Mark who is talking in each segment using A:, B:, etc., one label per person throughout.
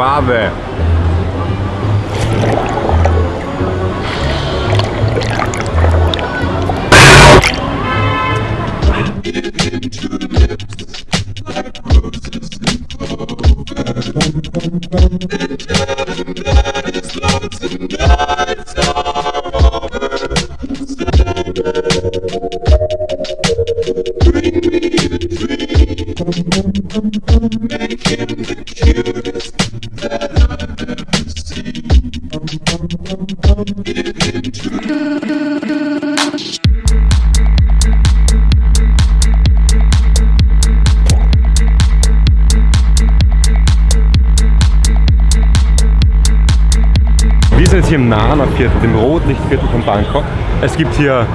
A: are over. Sandra, bring me.
B: Wir sind jetzt hier im Nana-Viertel, dem Rotlichtviertel von Bangkok. Es gibt hier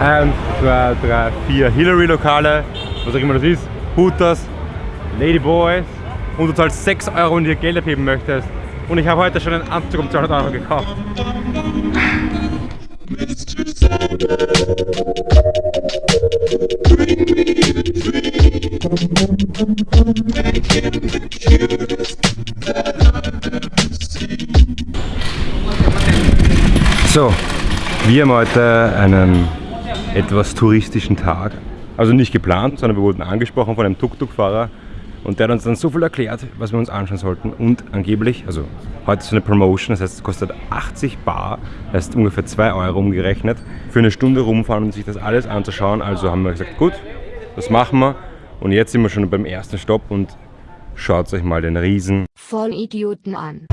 B: 1, 2, 3, 4 Hillary-Lokale, was auch immer das ist, Hooters, Ladyboys und du zahlst 6 Euro, wenn du hier Geld abheben möchtest. Und ich habe heute schon einen Anzug um 200 Euro gekauft. So, wir haben heute einen etwas touristischen Tag. Also nicht geplant, sondern wir wurden angesprochen von einem Tuk-Tuk-Fahrer und der hat uns dann so viel erklärt, was wir uns anschauen sollten. Und angeblich, also heute ist eine Promotion, das heißt es kostet 80 Bar, das heißt ungefähr 2 Euro umgerechnet, für eine Stunde rumfahren und sich das alles anzuschauen. Also haben wir gesagt, gut, das machen wir. Und jetzt sind wir schon beim ersten Stopp und schaut euch mal den riesen
C: Vollidioten an.